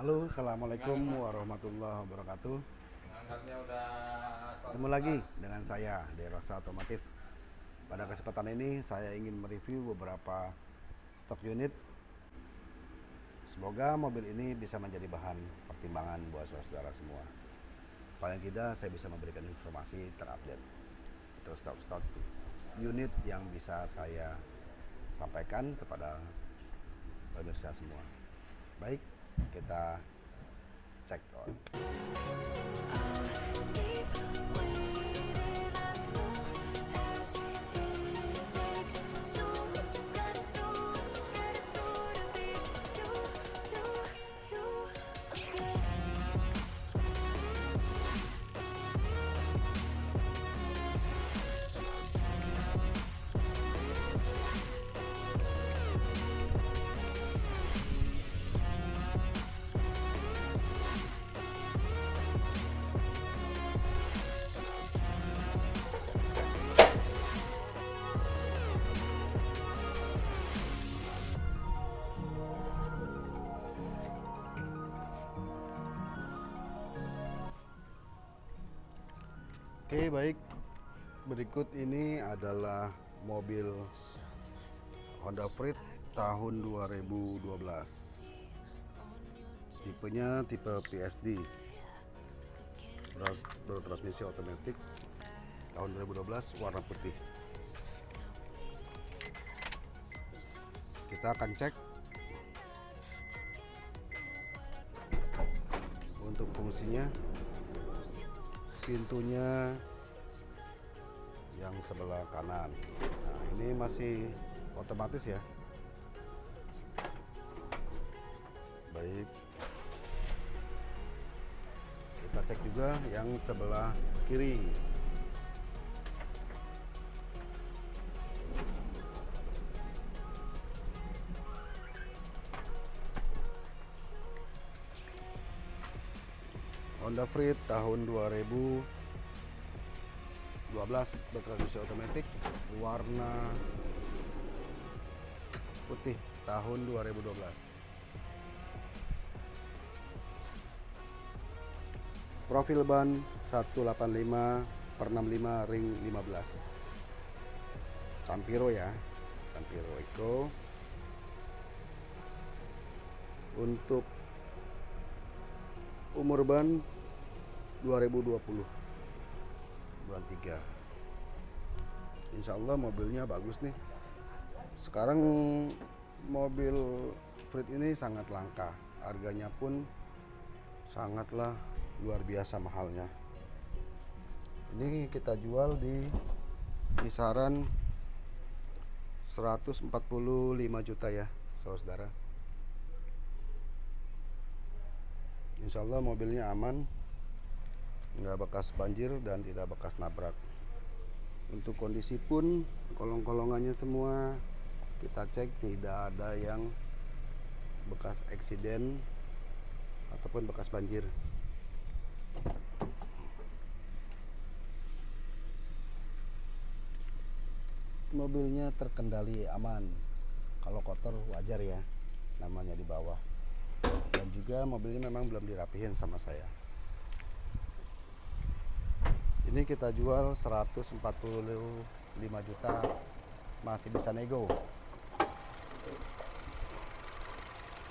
Halo, assalamualaikum warahmatullahi wabarakatuh. Ketemu lagi dengan saya Derosa Otomotif. Pada kesempatan ini saya ingin mereview beberapa stok unit. Semoga mobil ini bisa menjadi bahan pertimbangan buat saudara semua. Paling tidak saya bisa memberikan informasi terupdate atau stok-stok unit yang bisa saya sampaikan kepada pemirsa semua. Baik, kita cek on. Oke baik. Berikut ini adalah mobil Honda Freed tahun 2012 tipenya tipe PSD bertransmisi otomatis tahun 2012 warna putih. Kita akan cek untuk fungsinya pintunya yang sebelah kanan. Nah, ini masih otomatis ya. Baik. Kita cek juga yang sebelah kiri. Freed tahun 2012 bertransmisi otomatis warna putih tahun 2012 profil ban 185 per 65 ring 15 Campiro ya Campiro Eco. Untuk umur ban 2020 bulan 3 Insya Allah mobilnya bagus nih. Sekarang mobil Freed ini sangat langka. Harganya pun sangatlah luar biasa mahalnya. Ini kita jual di kisaran 145 juta ya saudara. Insya Allah mobilnya aman nggak bekas banjir dan tidak bekas nabrak. Untuk kondisi pun kolong-kolongannya semua kita cek tidak ada yang bekas eksiden ataupun bekas banjir. Mobilnya terkendali aman. Kalau kotor wajar ya. Namanya di bawah. Dan juga mobilnya memang belum dirapihin sama saya ini kita jual 145 juta masih bisa nego.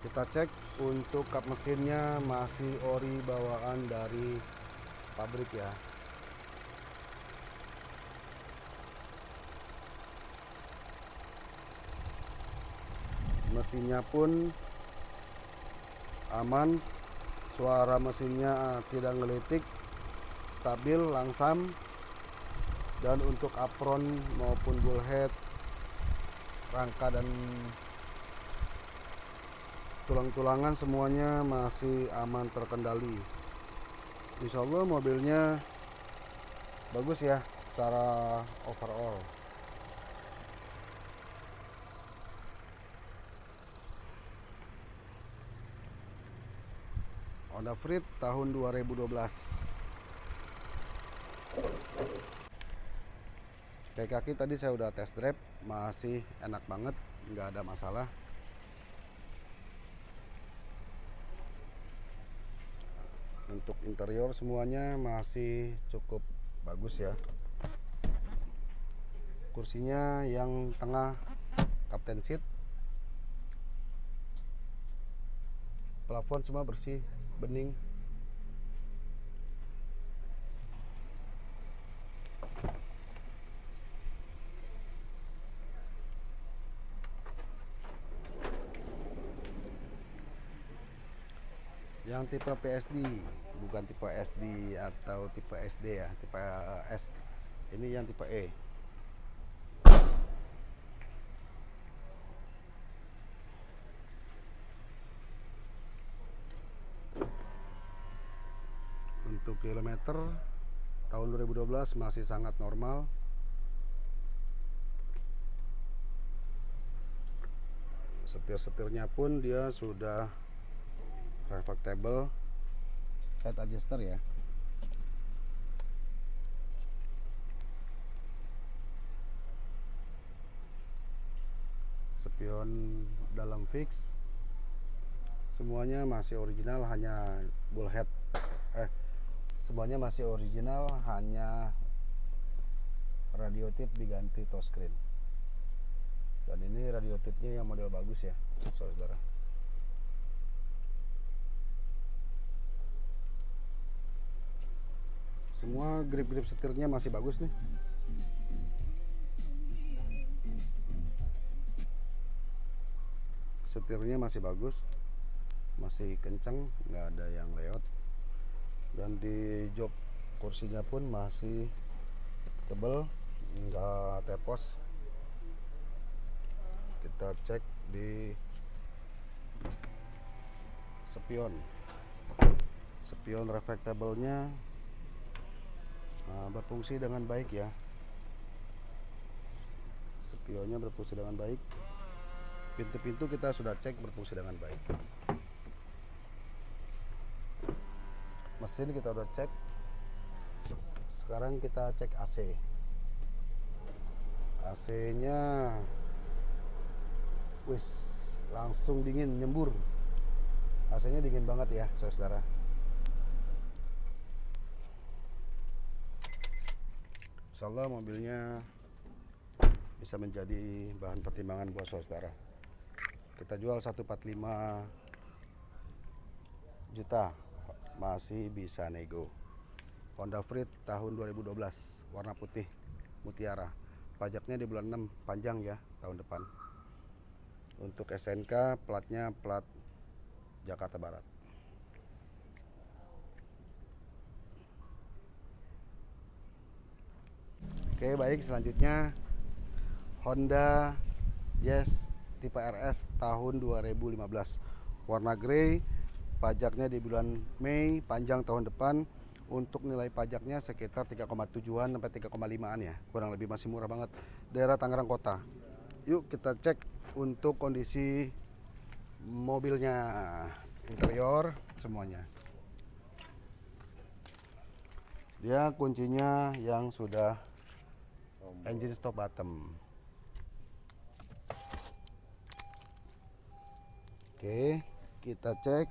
Kita cek untuk kap mesinnya masih ori bawaan dari pabrik ya. Mesinnya pun aman suara mesinnya tidak ngelitik stabil langsam dan untuk apron maupun bullhead rangka dan tulang-tulangan semuanya masih aman terkendali. Insya Allah mobilnya bagus ya secara overall. Honda Freed tahun 2012 kayak kaki tadi saya udah test drive masih enak banget nggak ada masalah. Untuk interior semuanya masih cukup bagus ya. Kursinya yang tengah captain seat. Plafon semua bersih bening yang tipe PSD bukan tipe SD atau tipe SD ya tipe S. Ini yang tipe E. Untuk kilometer tahun 2012 masih sangat normal. Setir-setirnya pun dia sudah reflectable head adjuster ya. Spion dalam fix. Semuanya masih original hanya bullhead eh semuanya masih original hanya radio tip diganti touchscreen. Dan ini radio tipnya yang model bagus ya saudara semua grip-grip setirnya masih bagus nih. Setirnya masih bagus masih kenceng nggak ada yang lewat dan di jok kursinya pun masih tebel nggak tepos. Kita cek di spion spion reflectable-nya nah, berfungsi dengan baik ya. Spionnya berfungsi dengan baik. Pintu-pintu kita sudah cek berfungsi dengan baik. Mesin kita udah cek. Sekarang kita cek AC AC nya wis langsung dingin nyembur. AC nya dingin banget ya saudara Insya Allah mobilnya bisa menjadi bahan pertimbangan buat saudara. Kita jual 145 juta masih bisa nego. Honda Freed tahun 2012 warna putih mutiara. Pajaknya di bulan 6 panjang ya tahun depan. Untuk SNK platnya plat Jakarta Barat Oke baik. Selanjutnya Honda Yes tipe RS tahun 2015 warna grey pajaknya di bulan Mei panjang tahun depan. Untuk nilai pajaknya sekitar 3,7an sampai 3,5an ya. Kurang lebih masih murah banget. Daerah Tangerang Kota. Yuk kita cek untuk kondisi mobilnya. Interior semuanya. Dia kuncinya yang sudah engine stop bottom. Oke kita cek.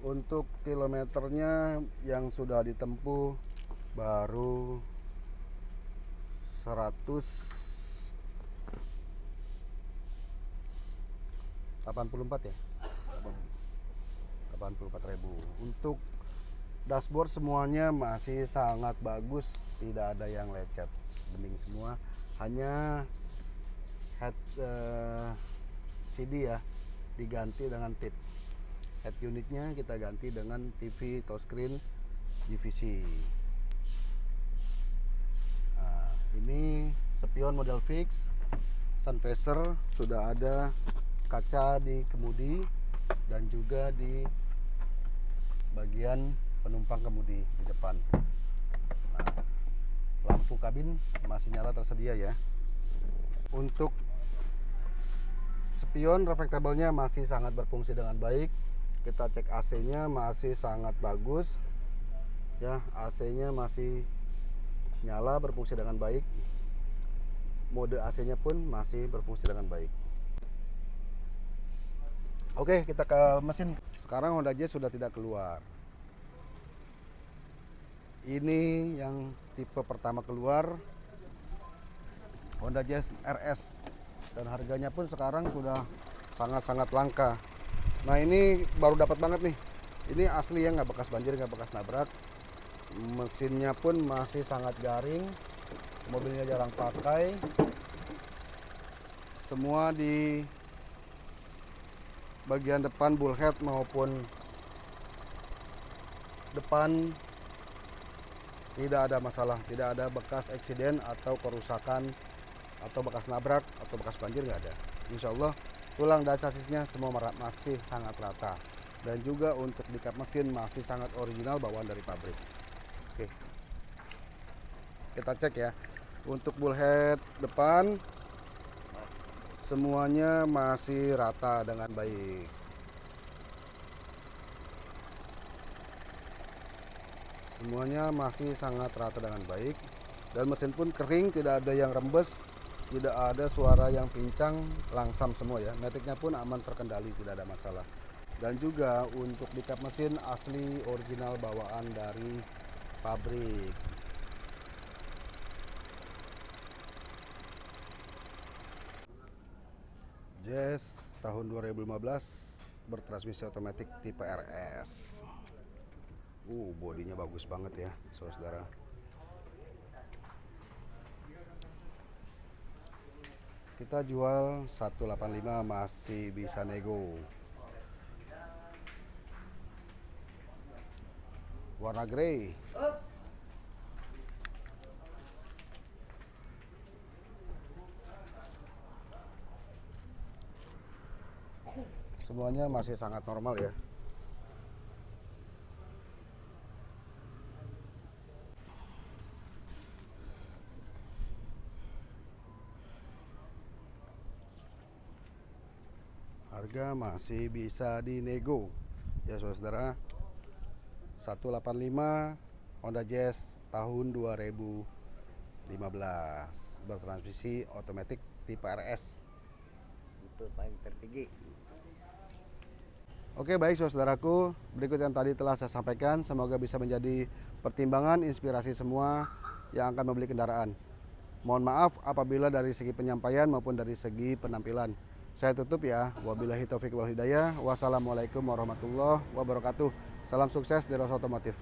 Untuk kilometernya yang sudah ditempuh baru 184 ya 84.000 untuk dashboard semuanya masih sangat bagus tidak ada yang lecet. Bening semua. Hanya head uh, CD ya diganti dengan tip. Head unitnya kita ganti dengan TV touchscreen divisi nah, ini spion model fix sun visor sudah ada kaca di kemudi dan juga di bagian penumpang kemudi di depan. Nah, lampu kabin masih nyala tersedia ya. Untuk spion reflektabelnya masih sangat berfungsi dengan baik. Kita cek AC nya masih sangat bagus. Ya AC nya masih nyala berfungsi dengan baik. Mode AC-nya pun masih berfungsi dengan baik. Oke, kita ke mesin. Sekarang Honda Jazz sudah tidak keluar. Ini yang tipe pertama keluar Honda Jazz RS dan harganya pun sekarang sudah sangat-sangat langka. Nah ini baru dapat banget nih. Ini asli ya nggak bekas banjir, nggak bekas nabrak. Mesinnya pun masih sangat garing. Mobilnya jarang pakai. Semua di bagian depan bullhead maupun depan tidak ada masalah, tidak ada bekas eksiden atau kerusakan atau bekas nabrak atau bekas banjir nggak ada. Insya Allah tulang dan sasisnya semua masih sangat rata dan juga untuk di kap mesin masih sangat original bawaan dari pabrik. Oke, kita cek ya. Untuk bullhead depan semuanya masih rata dengan baik. Semuanya masih sangat rata dengan baik. Dan mesin pun kering, tidak ada yang rembes, tidak ada suara yang pincang langsam semua ya. Metiknya pun aman terkendali tidak ada masalah. Dan juga untuk di mesin asli original bawaan dari pabrik Jazz tahun 2015 bertransmisi otomatis tipe RS uh bodinya bagus banget ya saudara. Kita jual 185 masih bisa nego. Warna grey semuanya masih sangat normal ya. Harga masih bisa dinego. Ya saudara. 185 Honda Jazz tahun 2015 bertransmisi otomatis tipe RS itu paling tertinggi Oke baik saudaraku berikut yang tadi telah saya sampaikan semoga bisa menjadi pertimbangan inspirasi semua yang akan membeli kendaraan mohon maaf apabila dari segi penyampaian maupun dari segi penampilan saya tutup ya. Wabillahi taufik wal hidayah. Wassalamualaikum warahmatullahi wabarakatuh. Salam sukses di Ros Otomotif.